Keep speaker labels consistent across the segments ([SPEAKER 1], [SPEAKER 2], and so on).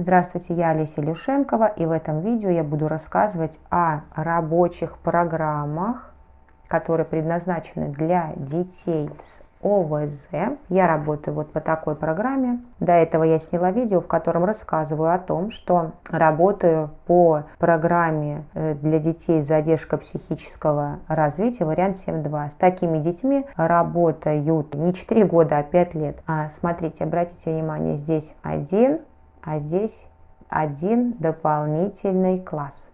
[SPEAKER 1] Здравствуйте, я Олеся Люшенкова и в этом видео я буду рассказывать о рабочих программах, которые предназначены для детей с ОВЗ. Я работаю вот по такой программе. До этого я сняла видео, в котором рассказываю о том, что работаю по программе э, для детей с задержкой психического развития вариант 7.2. С такими детьми работают не 4 года, а 5 лет. А, смотрите, обратите внимание, здесь один а здесь один дополнительный класс.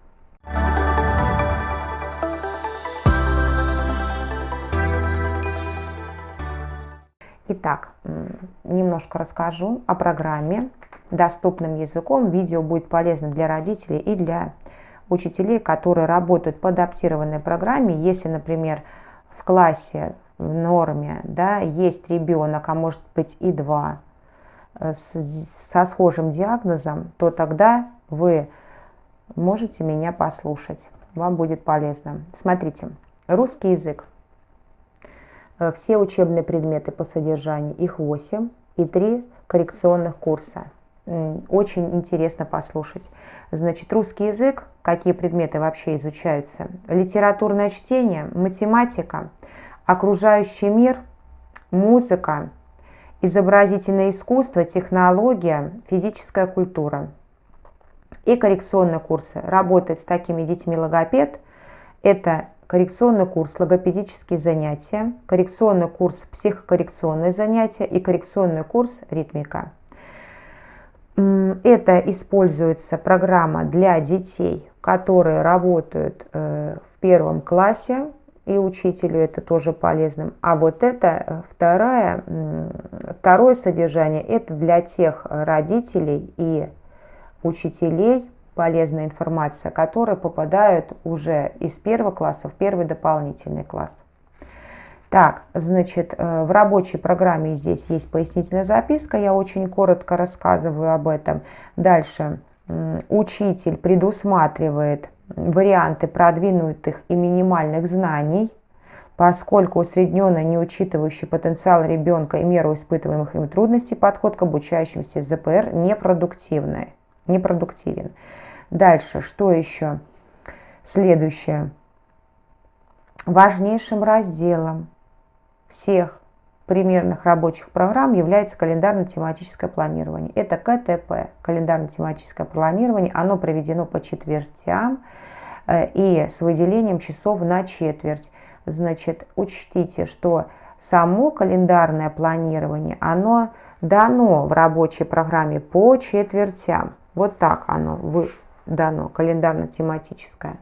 [SPEAKER 1] Итак, немножко расскажу о программе доступным языком. Видео будет полезно для родителей и для учителей, которые работают по адаптированной программе. Если, например, в классе в норме да, есть ребенок, а может быть и два, со схожим диагнозом, то тогда вы можете меня послушать. Вам будет полезно. Смотрите, русский язык. Э, все учебные предметы по содержанию, их 8 и 3 коррекционных курса. Очень интересно послушать. Значит, русский язык, какие предметы вообще изучаются? Литературное чтение, математика, окружающий мир, музыка, изобразительное искусство, технология, физическая культура. И коррекционные курсы. Работать с такими детьми логопед – это коррекционный курс логопедические занятия, коррекционный курс психокоррекционные занятия и коррекционный курс ритмика. Это используется программа для детей, которые работают э, в первом классе, и учителю это тоже полезным. А вот это э, второе, второе содержание, это для тех родителей и учителей, полезная информация, которые попадают уже из первого класса в первый дополнительный класс. Так, значит, э, в рабочей программе здесь есть пояснительная записка, я очень коротко рассказываю об этом. Дальше, учитель предусматривает варианты продвинутых и минимальных знаний, поскольку усредненно не учитывающий потенциал ребенка и меру испытываемых им трудностей подход к обучающимся ЗПР непродуктивный, непродуктивен. Дальше, что еще? Следующее. Важнейшим разделом всех примерных рабочих программ является календарно-тематическое планирование. Это КТП, календарно-тематическое планирование. Оно проведено по четвертям э, и с выделением часов на четверть. Значит, учтите, что само календарное планирование, оно дано в рабочей программе по четвертям. Вот так оно дано, календарно-тематическое.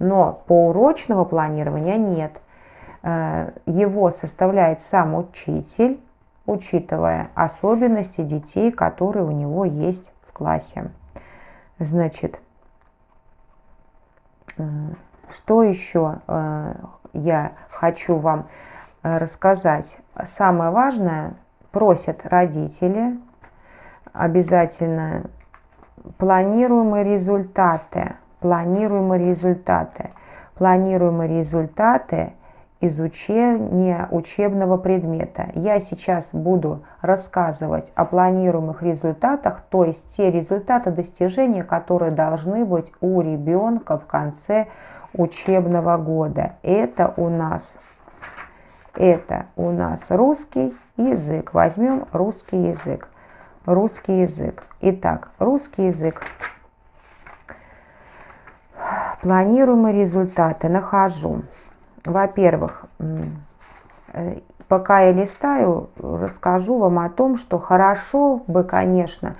[SPEAKER 1] Но по урочного планирования нет – его составляет сам учитель, учитывая особенности детей, которые у него есть в классе. Значит, э, что еще э, я хочу вам рассказать? Самое важное, просят родители обязательно планируемые результаты. Планируемые результаты. Планируемые результаты – изучения учебного предмета. Я сейчас буду рассказывать о планируемых результатах, то есть те результаты достижения, которые должны быть у ребенка в конце учебного года. Это у нас, это у нас русский язык. Возьмем русский язык. Русский язык. Итак, русский язык. Планируемые результаты нахожу. Во-первых, э, пока я листаю, расскажу вам о том, что хорошо бы, конечно,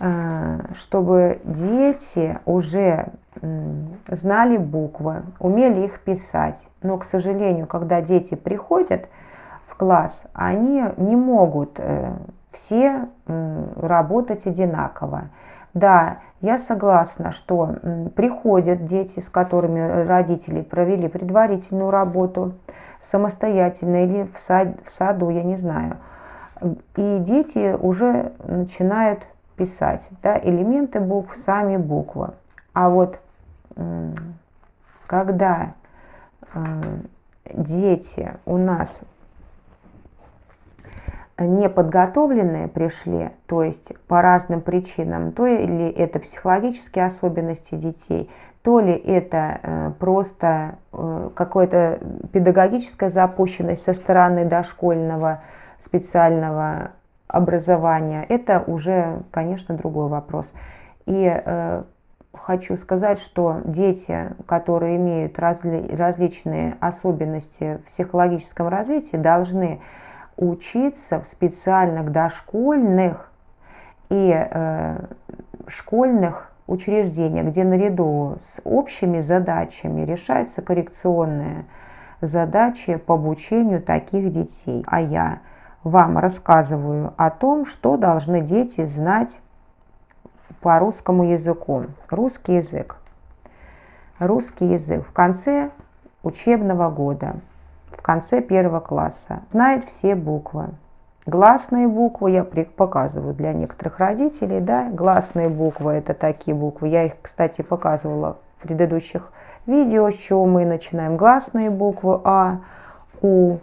[SPEAKER 1] э, чтобы дети уже знали буквы, умели их писать. Но, к сожалению, когда дети приходят в класс, они не могут э, все работать одинаково. Да, я согласна, что приходят дети, с которыми родители провели предварительную работу самостоятельно или в, сад, в саду, я не знаю. И дети уже начинают писать да, элементы букв, сами буквы. А вот когда э, дети у нас неподготовленные пришли, то есть по разным причинам, то ли это психологические особенности детей, то ли это э, просто э, какая-то педагогическая запущенность со стороны дошкольного специального образования, это уже, конечно, другой вопрос. И э, хочу сказать, что дети, которые имеют разли различные особенности в психологическом развитии, должны учиться в специальных дошкольных и э, школьных учреждениях, где наряду с общими задачами решаются коррекционные задачи по обучению таких детей. А я вам рассказываю о том, что должны дети знать по русскому языку. Русский язык. Русский язык в конце учебного года, в конце первого класса, знает все буквы. Гласные буквы я показываю для некоторых родителей, да, гласные буквы это такие буквы, я их, кстати, показывала в предыдущих видео, с чего мы начинаем. Гласные буквы А, У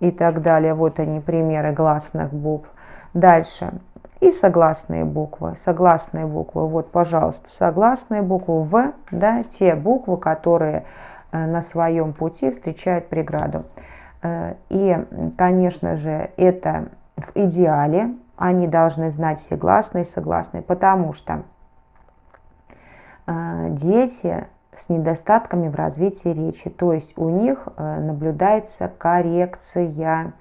[SPEAKER 1] и так далее, вот они примеры гласных букв. Дальше, и согласные буквы. Согласные буквы, вот, пожалуйста, согласные буквы В, да, те буквы, которые на своем пути встречают преграду. Э, и, конечно же, это в идеале, они должны знать все гласные и согласные, потому что э, дети с недостатками в развитии речи, то есть у них наблюдается коррекция. Э,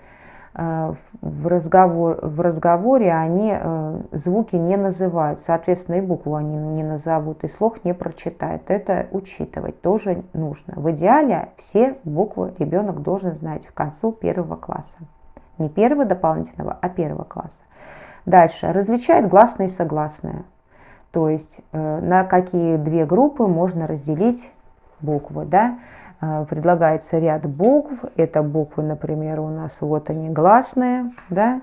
[SPEAKER 1] в, разговор, в разговоре они э, звуки не называют, соответственно, и букву они не назовут, и слух не прочитают. Это учитывать тоже нужно. В идеале все буквы ребенок должен знать в концу первого класса. Не первого дополнительного, а первого класса. Дальше. Различает гласные и согласные. То есть э, на какие две группы можно разделить буквы. Да? А, предлагается ряд букв. Это буквы, например, у нас вот они гласные, да,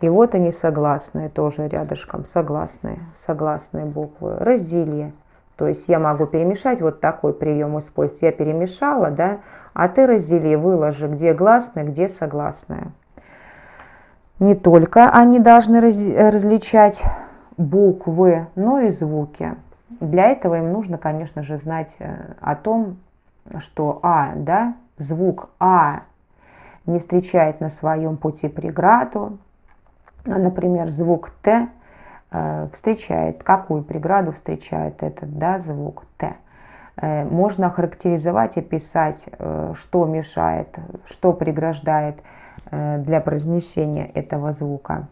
[SPEAKER 1] и вот они согласные, тоже рядышком, согласные, согласные буквы. Раздели. То есть я могу перемешать, вот такой прием использовать. Я перемешала, да, а ты раздели, выложи, где гласные, где согласные. Не только они должны раз, различать буквы, но и звуки. Для этого им нужно, конечно же, знать э, о том, что А, да, звук А не встречает на своем пути преграду, а, например, звук Т э, встречает, какую преграду встречает этот да, звук Т. Э, можно характеризовать и писать, э, что мешает, что преграждает для произнесения этого звука.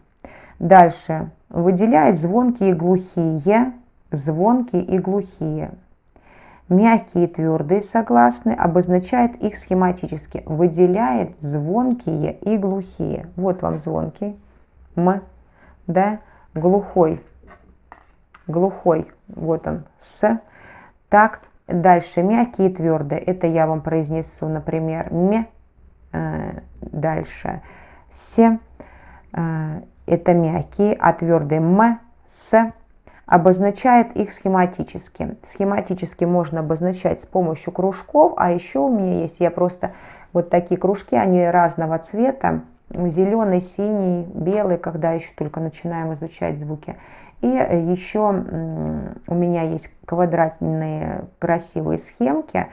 [SPEAKER 1] Дальше. Выделяет звонкие и глухие, звонкие и глухие. Мягкие и твердые согласные обозначает их схематически. Выделяет звонкие и глухие. Вот вам звонкий. М. Да. Глухой. Глухой. Вот он. С. Так. Дальше. Мягкие и твердые. Это я вам произнесу, например, ме. Э, дальше. С. Э, это мягкие, а твердые м. С обозначает их схематически. Схематически можно обозначать с помощью кружков, а еще у меня есть, я просто вот такие кружки, они разного цвета, зеленый, синий, белый, когда еще только начинаем изучать звуки. И еще у меня есть квадратные красивые схемки,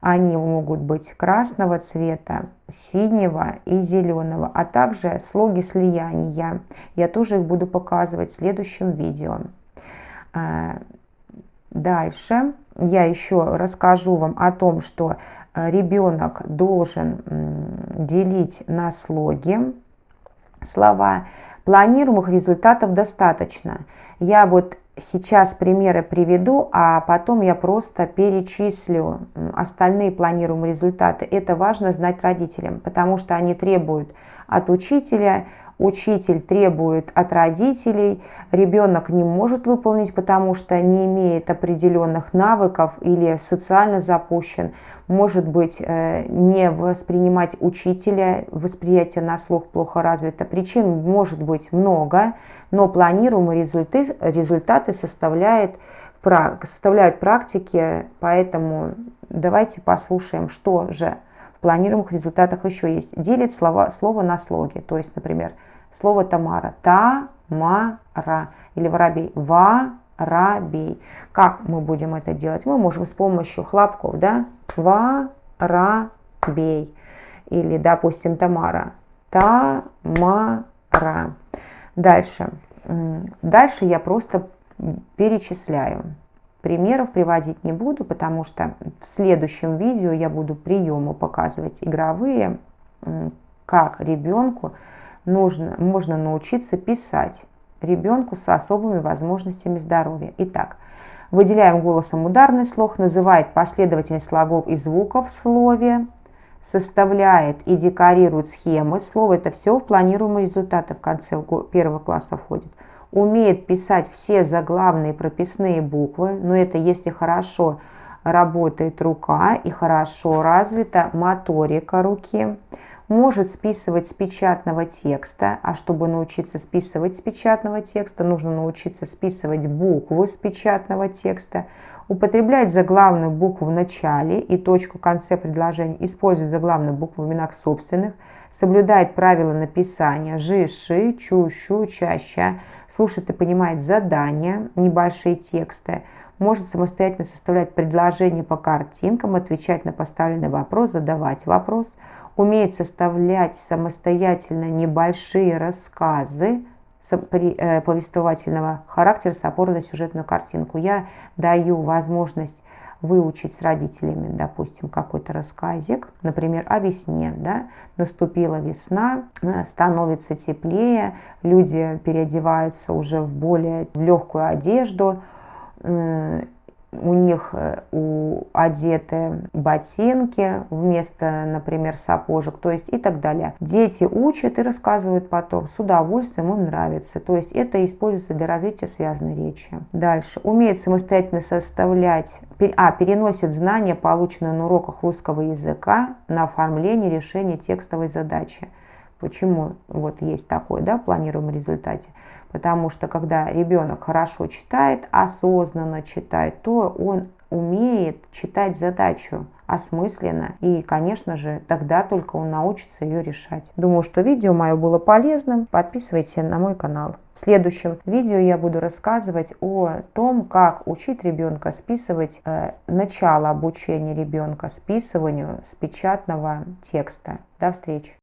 [SPEAKER 1] они могут быть красного цвета, синего и зеленого, а также слоги слияния. Я тоже их буду показывать в следующем видео. А, дальше я еще расскажу вам о том, что э, ребенок должен делить на слоги слова. Планируемых результатов достаточно. Я вот сейчас примеры приведу, а потом я просто перечислю остальные планируемые результаты. Это важно знать родителям, потому что они требуют от учителя учитель требует от родителей, ребенок не может выполнить, потому что не имеет определенных навыков или социально запущен, может быть, э, не воспринимать учителя, восприятие на слух плохо развито. Причин может быть много, но планируемые результаты, результаты составляет, составляют практики, поэтому давайте послушаем, что же В планируемых результатах еще есть. Делит слова, слово на слоги. То есть, например, слово Тамара. Та-ма-ра. Или воробей. Ва-ра-бей. Как мы будем это делать? Мы можем с помощью хлопков, да? Ва-ра-бей. Или, допустим, Тамара. Та-ма-ра. Дальше. Дальше я просто перечисляю. Примеров приводить не буду, потому что в следующем видео я буду приемы показывать игровые, как ребенку нужно, можно научиться писать ребенку с особыми возможностями здоровья. Итак, выделяем голосом ударный слог, называет последовательность слогов и звуков в слове, составляет и декорирует схемы. Слово это все в планируемые результаты в конце первого класса входит умеет писать все заглавные прописные буквы, но это если хорошо работает рука и хорошо развита моторика руки, может списывать с печатного текста, а чтобы научиться списывать с печатного текста, нужно научиться списывать буквы с печатного текста, употреблять заглавную букву в начале и точку в конце предложения, использовать заглавную букву в именах собственных, соблюдает правила написания жи, ши, чу, щу, ча, ща, и понимает задания, небольшие тексты, может самостоятельно составлять предложения по картинкам, отвечать на поставленный вопрос, задавать вопрос, умеет составлять самостоятельно небольшие рассказы э, повествовательного характера с опорой на сюжетную картинку. Я даю возможность выучить с родителями, допустим, какой-то рассказик, например, о весне, да, наступила весна, э, становится теплее, люди переодеваются уже в более в легкую одежду, у них э, у, одеты ботинки вместо, например, сапожек, то есть и так далее. Дети учат и рассказывают потом, с удовольствием им нравится. То есть это используется для развития связанной речи. Дальше. Умеет самостоятельно составлять, а, переносит знания, полученные на уроках русского языка, на оформление решения текстовой задачи. Почему вот есть такой, да, планируемый результате? Потому что когда ребенок хорошо читает, осознанно читает, то он умеет читать задачу осмысленно. И, конечно же, тогда только он научится ее решать. Думаю, что видео мое было полезным. Подписывайтесь на мой канал. В следующем видео я буду рассказывать о том, как учить ребенка списывать э, начало обучения ребенка списыванию с печатного текста. До встречи!